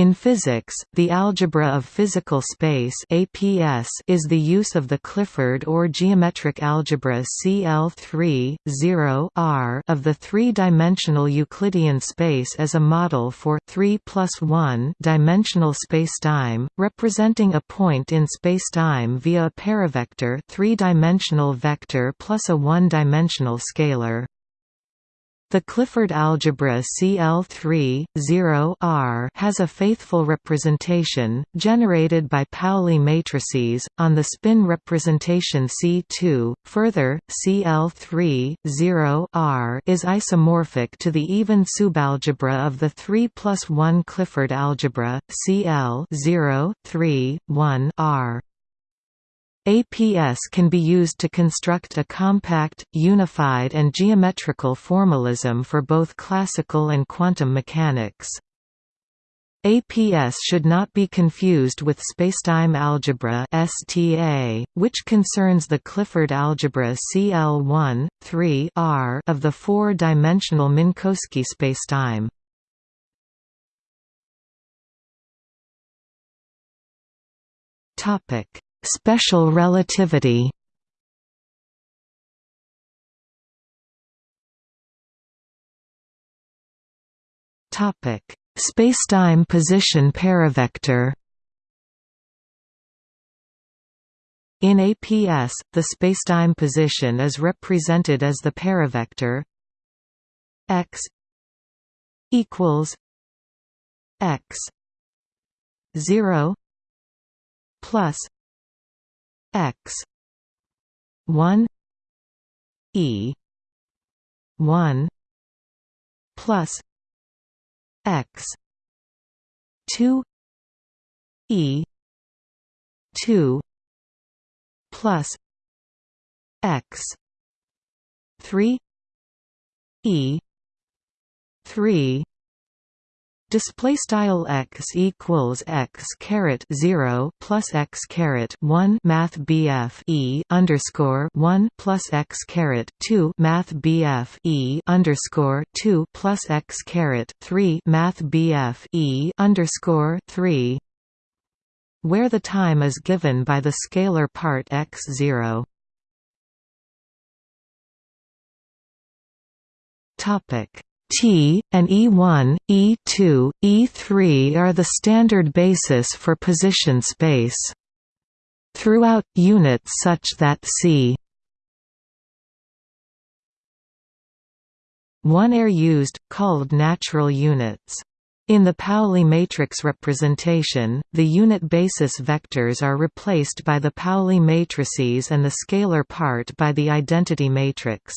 In physics, the algebra of physical space (APS) is the use of the Clifford or geometric algebra CL3 0 R of the three-dimensional Euclidean space as a model for 3 plus 1 dimensional spacetime, representing a point in spacetime via a paravector, three-dimensional vector plus a one-dimensional scalar. The Clifford algebra CL3 0 R has a faithful representation, generated by Pauli matrices, on the spin representation C2. Further, CL3 0 R is isomorphic to the even subalgebra of the 3 plus 1 Clifford algebra, CL 0 3 1 R. APS can be used to construct a compact, unified and geometrical formalism for both classical and quantum mechanics. APS should not be confused with spacetime algebra (STA), which concerns the Clifford algebra CL1, 3 R of the four-dimensional Minkowski spacetime. Topic: Special relativity. Topic: Spacetime position paravector. In APS, the spacetime position is represented as the paravector x equals x 0 plus x. 1 e. 1 plus x. 2 e. 2 plus x. 3 e. 3 Display style x equals x caret zero plus x caret one Math BF E underscore one plus x caret two Math BF E underscore two plus x caret three Math BF E underscore three where the time is given by the scalar part x zero. Topic T, and E1, E2, E3 are the standard basis for position space. Throughout, units such that c 1 are used, called natural units. In the Pauli matrix representation, the unit basis vectors are replaced by the Pauli matrices and the scalar part by the identity matrix.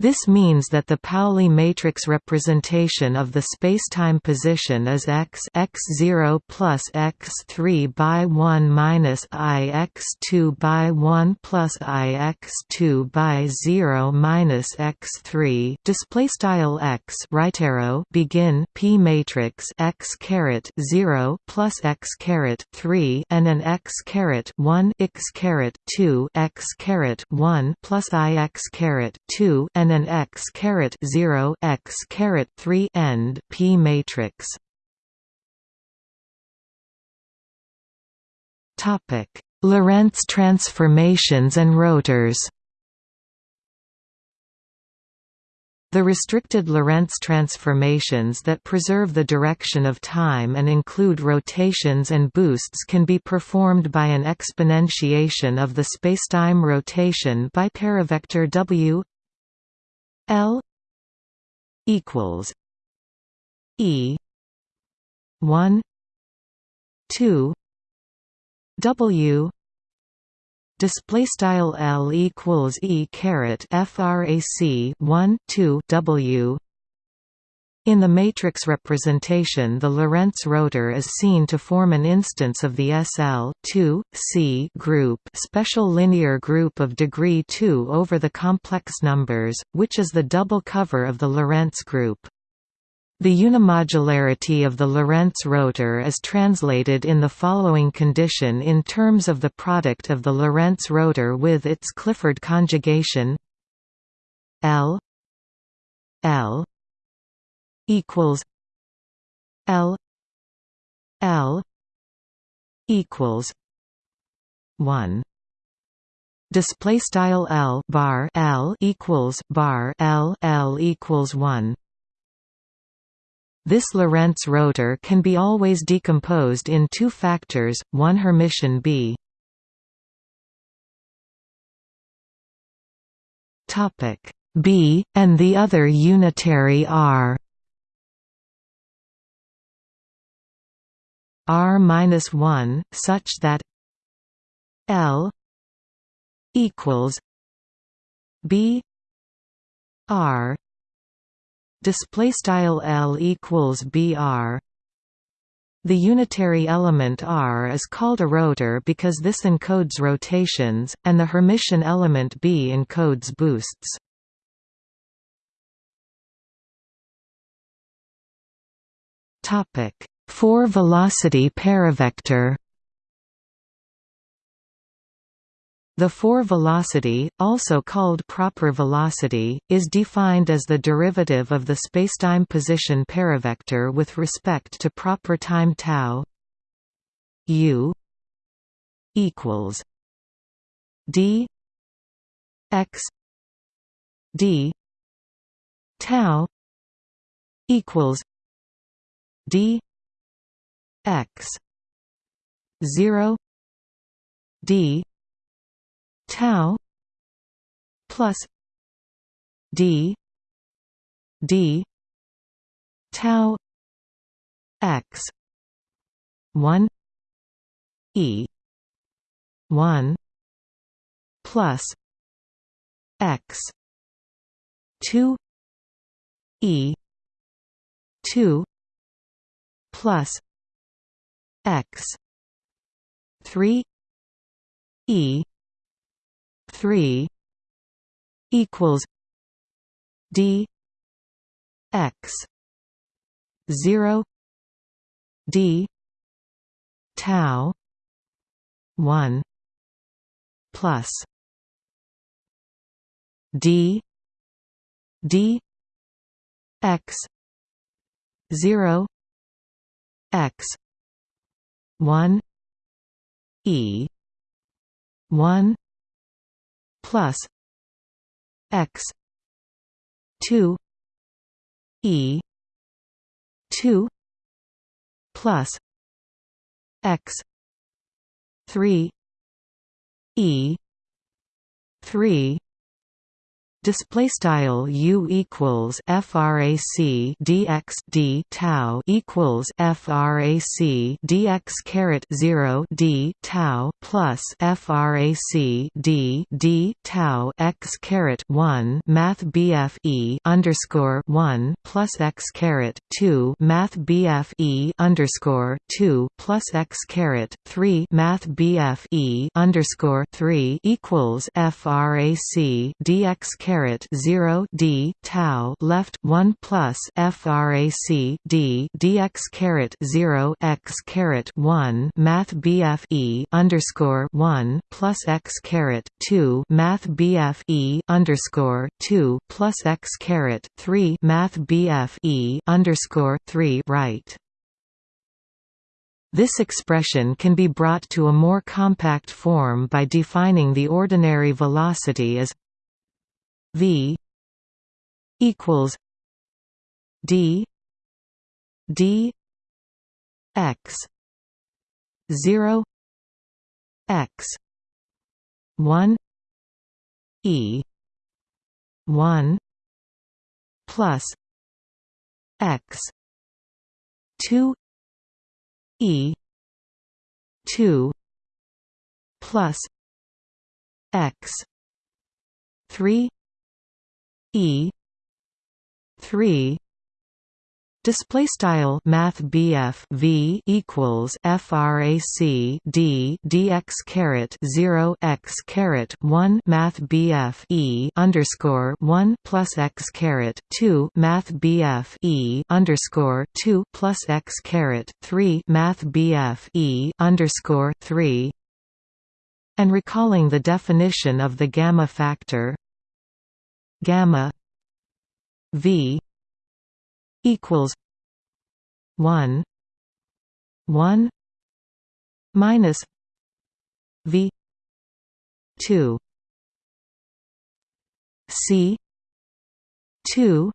This means that the Pauli matrix representation of the spacetime position is x x0 plus x3 by 1 minus i x2 by 1 plus i x2 by 0 minus x3 display style x right arrow begin p matrix x caret 0 plus x caret 3 and an x caret 1 x caret 2 x caret 1 plus i x caret 2 and and an x caret 0 x caret 3 end P matrix. Topic: Lorentz transformations and rotors. The restricted Lorentz transformations that preserve the direction of time and include rotations and boosts can be performed by an exponentiation of the spacetime rotation by paravector w L equals E one two W display style L equals E caret frac 1 2 W in the matrix representation the Lorentz rotor is seen to form an instance of the SL 2, C group special linear group of degree 2 over the complex numbers, which is the double cover of the Lorentz group. The unimodularity of the Lorentz rotor is translated in the following condition in terms of the product of the Lorentz rotor with its Clifford conjugation L L equals L L equals one. Display style L bar L equals bar L L equals 1 this Lorentz rotor can be always decomposed in two factors one Hermitian B. Topic B and the other unitary R R minus 1 such that L equals B R. Display style L equals BR the unitary element R is called a rotor because this encodes rotations, and the Hermitian element B encodes boosts. Topic: Four-velocity paravector. The four-velocity, also called proper velocity, is defined as the derivative of the spacetime position paravector with respect to proper time tau u equals d x d tau equals d x. 0 d. tau. Plus d. D. tau. X. 1 e. 1 plus x. 2 e. 2 plus x. 3 e. 3 equals d x 0 d tau 1 plus d d x 0 x 1 e 1 plus x 2 e 2 plus x 3 e 3 display style u equals frac dx d tau equals frac dx caret 0 d tau plus frac d d tau x caret 1 math bf e underscore 1 plus x caret 2 math bf e underscore 2 plus x caret 3 math bf e underscore 3 equals frac dx caret caret 0 d tau left 1 plus frac d dx caret 0 x caret 1 math bf e underscore 1 plus x caret 2 math bf e underscore 2 plus x caret 3 math bf e underscore 3 right. This expression can be brought to a more compact form by defining the ordinary velocity as V equals D D X zero X one E one plus X two E two plus X three E. three. Display style Math BF V equals FRAC D DX caret zero x caret one Math BF E underscore one plus x caret two Math BF E underscore two plus x caret three Math BF E underscore three. And recalling the definition of the gamma factor gamma v equals 1 one minus V two C two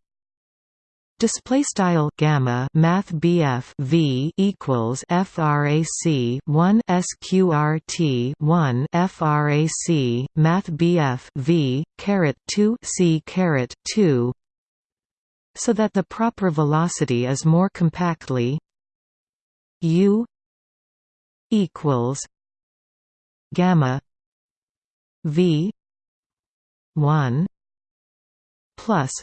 Display style gamma math BF V equals frac 1 sqrt 1 frac math BF V caret 2 C caret 2 so that the proper velocity is more compactly u equals gamma v 1 plus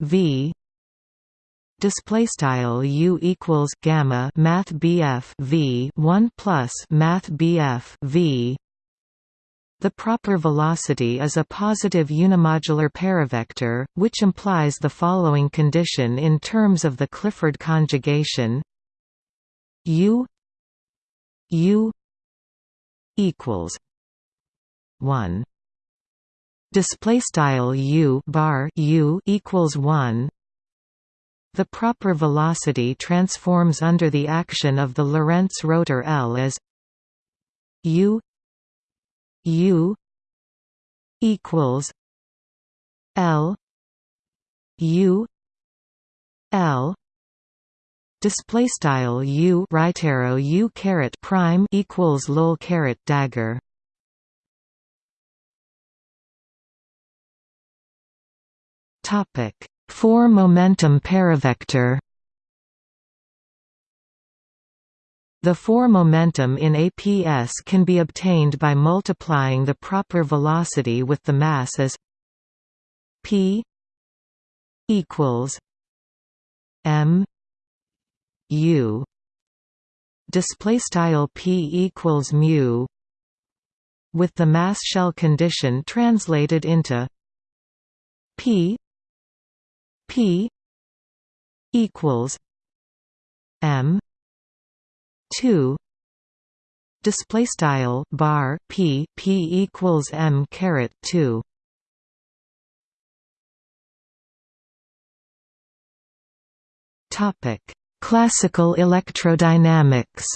v display style u equals gamma math bf v 1 plus math bf v. The proper velocity is a positive unimodular paravector, which implies the following condition in terms of the Clifford conjugation. U u equals 1 display style u bar u equals 1 the proper velocity transforms under the action of the Lorentz rotor L as u u equals L u L. Display style u right arrow u caret prime equals lol caret dagger. Topic 4 momentum paravector. The 4 momentum in APS can be obtained by multiplying the proper velocity with the mass as p equals m u. Display style p equals mu with the mass shell condition translated into p p equals m 2 display style bar p p equals m caret 2 topic Classical electrodynamics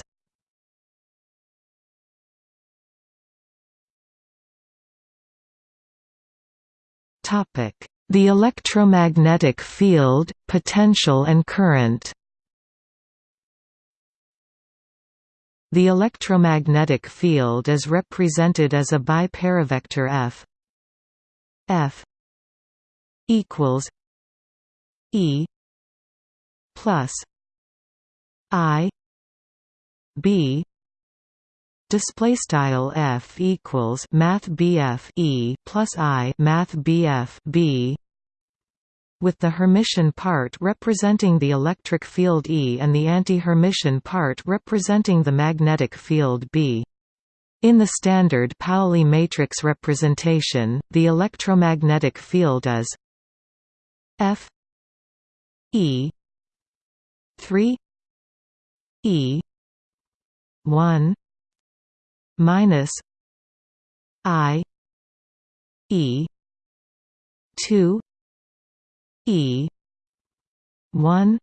The electromagnetic field, potential and current. The electromagnetic field is represented as a biparavector F. F equals E plus I B display style F equals math BF E plus I math BF B with the Hermitian part representing the electric field E and the anti-Hermitian part representing the magnetic field B. In the standard Pauli matrix representation, the electromagnetic field is F E 3 E one minus I E two E one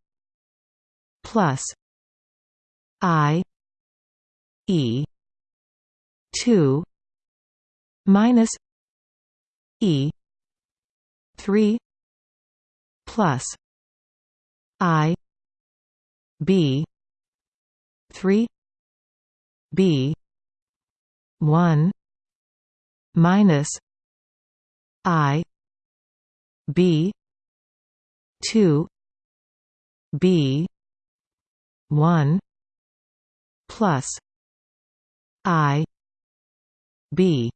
plus I E two minus E three plus I B three B one minus I B two B one plus I B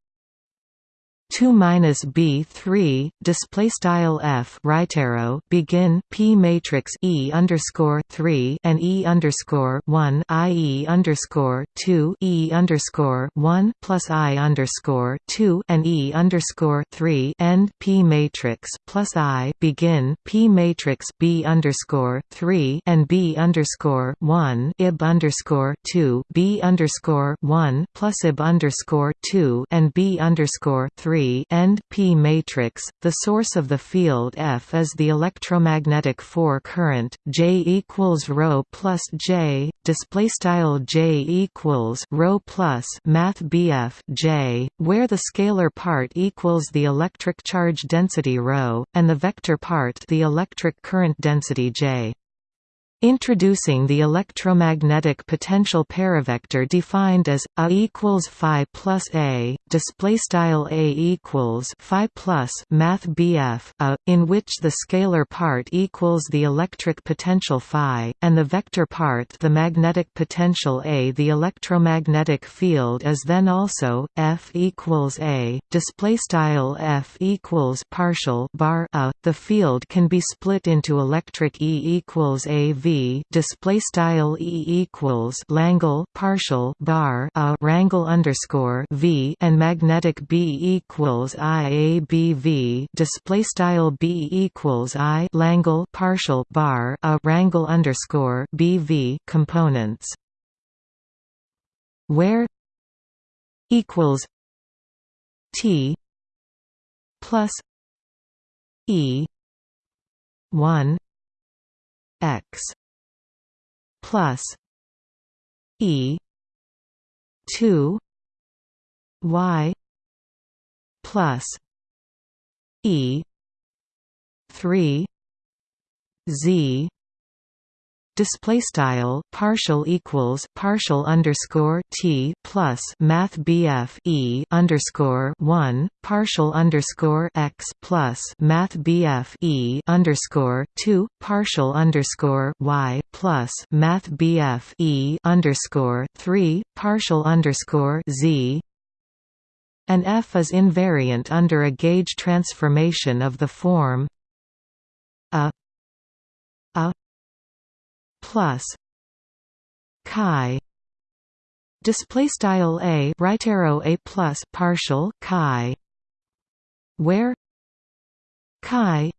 2 minus b 3 display style f right arrow begin p matrix e underscore 3 and e underscore 1 i e underscore 2 e underscore 1 plus i underscore 2 and e underscore 3 end p matrix plus i begin p matrix b underscore 3 and b underscore 1 ib underscore 2 b underscore 1 plus ib underscore 2 and b underscore 3 3 end P matrix. The source of the field F is the electromagnetic 4 current J equals rho plus J. Display style J equals rho plus Math BF J, where the scalar part equals the electric charge density rho, and the vector part the electric current density J. Introducing the electromagnetic potential paravector defined as a equals phi plus a, display style a equals phi plus math bf a, in which the scalar part equals the electric potential phi, and the vector part the magnetic potential a. The electromagnetic field is then also f equals a, display style f equals partial bar a. The field can be split into electric E equals a v display style E equals Langle partial bar a rangle underscore V and magnetic B equals I A B V. Display style B equals I Langle partial bar a rangle underscore B V components. Where equals T plus E one X plus E two Y plus E three Z display style partial equals partial underscore t plus math bf e underscore one partial underscore x plus math bf e underscore two partial underscore y plus math bf e underscore three partial underscore z. And f is invariant under a gauge transformation of the form a a plus chi. Display style a right arrow a plus partial chi. Where? Chi.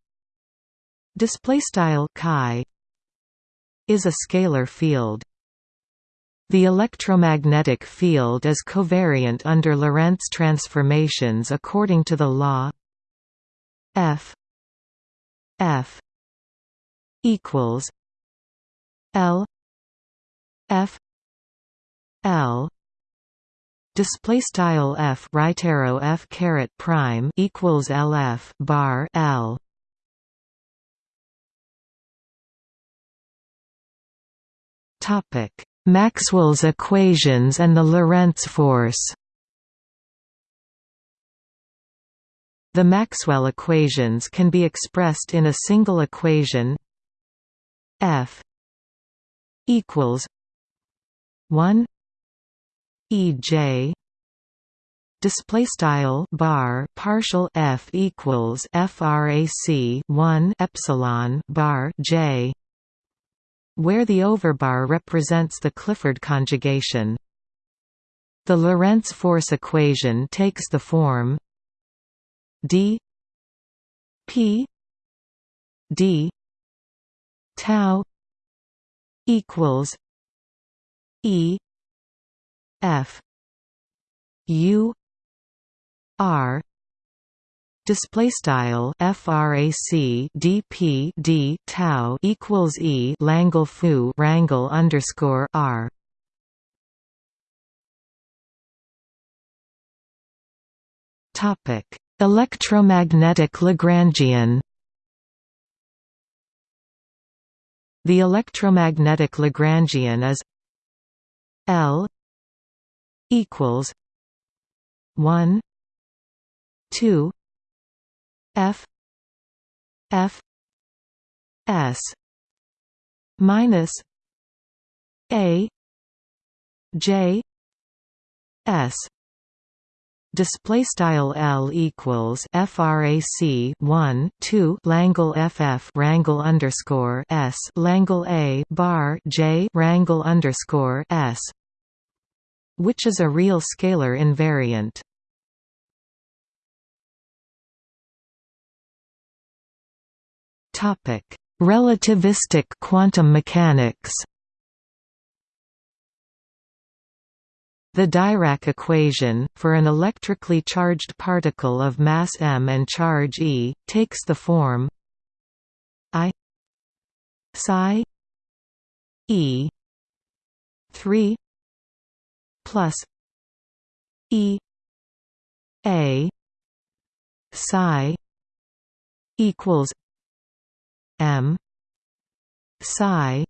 Display style chi is a scalar field. The electromagnetic field is covariant under Lorentz transformations according to the law F F equals L F L display style F right arrow F caret prime equals LF bar L. Topic Maxwell's equations and the Lorentz force. The Maxwell equations can be expressed in a single equation F equals one. EJ display style bar partial f equals frac 1 epsilon bar j. Where the overbar represents the Clifford conjugation. The Lorentz force equation takes the form d p d tau equals E F U R display style frac dp d tau equals e langle foo rangle underscore r. Topic electromagnetic lagrangian. The electromagnetic Lagrangian is L equals one two F F S minus A J S display style L equals frac 1 2 Langle FF rangle underscore S Langle A bar J rangle underscore S which is a real scalar invariant. Topic relativistic quantum mechanics The Dirac equation, for an electrically charged particle of mass m and charge e, takes the form I psi e 3 plus e a psi equals m psi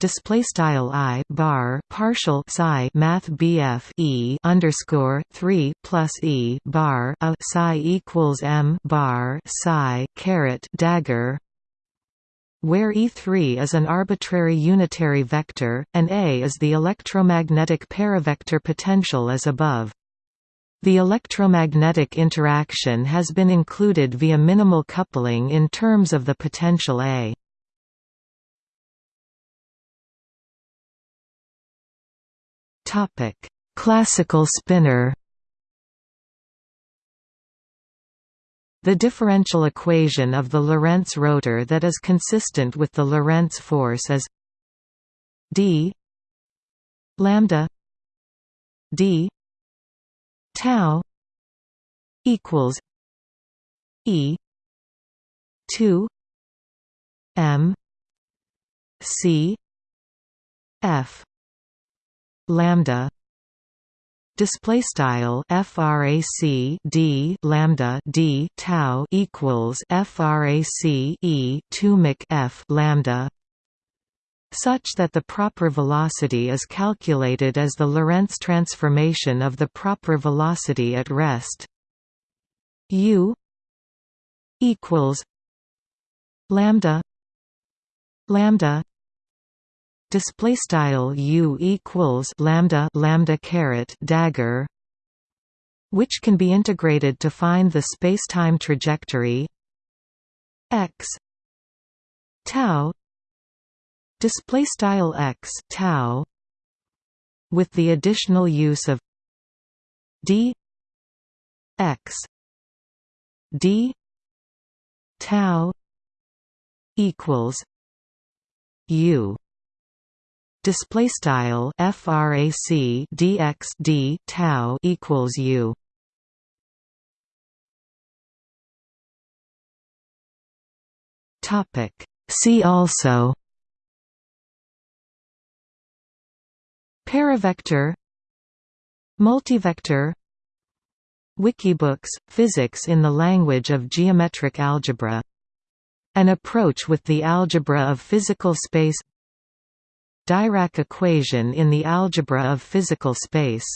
display style i bar partial psi math bf e underscore 3 plus e bar a psi equals m bar psi caret dagger where E3 is an arbitrary unitary vector, and A is the electromagnetic paravector potential as above. The electromagnetic interaction has been included via minimal coupling in terms of the potential A. Classical spinor. The differential equation of the Lorentz rotor that is consistent with the Lorentz force is d lambda d tau equals e 2 m c f lambda display style frac d lambda d tau equals frac e 2 mic f lambda such that the proper velocity is calculated as the Lorentz transformation of the proper velocity at rest. U equals lambda lambda display style u equals lambda lambda caret dagger which can be integrated to find the spacetime trajectory x tau display style x tau with the additional use of d x d tau equals u display style frac dx d tau equals u. Topic. See also paravector multivector wikibooks physics in the language of geometric algebra. An approach with the algebra of physical space Dirac equation in the algebra of physical space